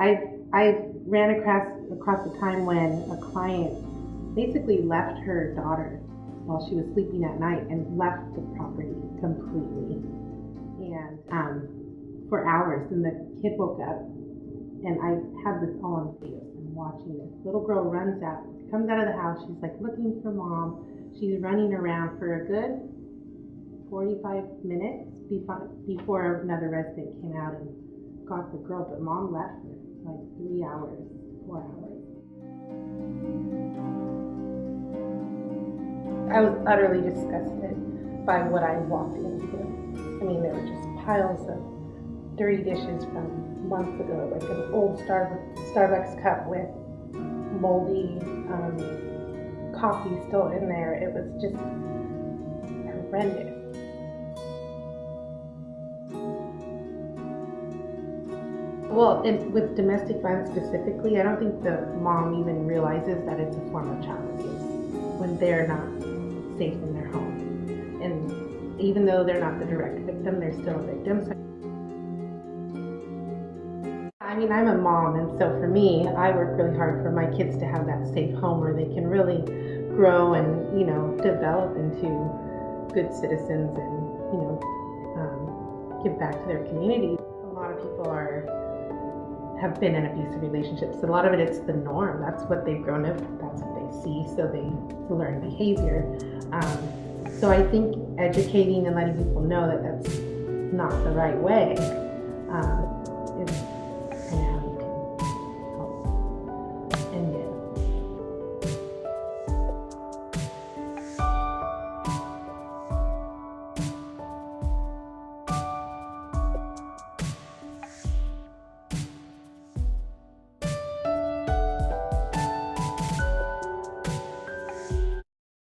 I I ran across across a time when a client basically left her daughter while she was sleeping at night and left the property completely and um, for hours. And the kid woke up, and I had this all on video. I'm watching this little girl runs out, comes out of the house. She's like looking for mom. She's running around for a good 45 minutes before, before another resident came out and got the girl. But mom left her like three hours, four hours. I was utterly disgusted by what I walked into. I mean, there were just piles of dirty dishes from months ago, like an old Star- Starbucks cup with moldy um, coffee still in there. It was just horrendous. Well, with domestic violence specifically, I don't think the mom even realizes that it's a form of child abuse when they're not safe in their home. And even though they're not the direct victim, they're still a victim. I mean, I'm a mom, and so for me, I work really hard for my kids to have that safe home where they can really grow and, you know, develop into good citizens and, you know, um, give back to their community. A lot of people are have been in abusive relationships. A lot of it, it's the norm. That's what they've grown up. That's what they see. So they learn behavior. Um, so I think educating and letting people know that that's not the right way is